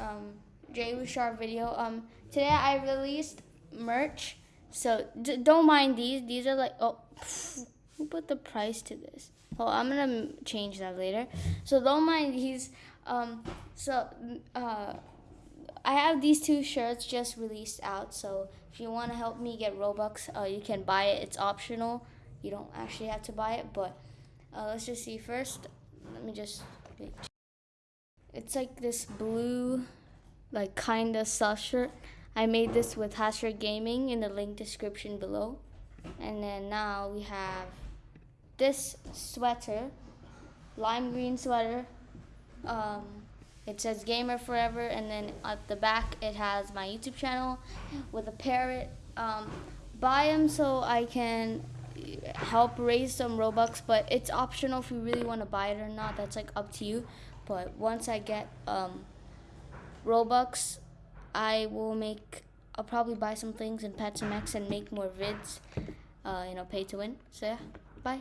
um, Jay Sharp video. Um, today I released merch, so don't mind these. These are like oh, pff, who put the price to this? Oh, I'm gonna change that later. So don't mind these. Um, so uh, I have these two shirts just released out. So if you want to help me get Robux, uh, you can buy it. It's optional. You don't actually have to buy it, but uh, let's just see first. Let me just. It's like this blue, like kinda soft shirt. I made this with Hashtag Gaming in the link description below. And then now we have this sweater, lime green sweater. Um, it says Gamer Forever, and then at the back it has my YouTube channel with a parrot. Um, buy them so I can help raise some Robux, but it's optional if you really want to buy it or not. That's like up to you. But once I get um, Robux, I will make. I'll probably buy some things in Pet MX and make more vids. Uh, you know, pay to win. So yeah, bye.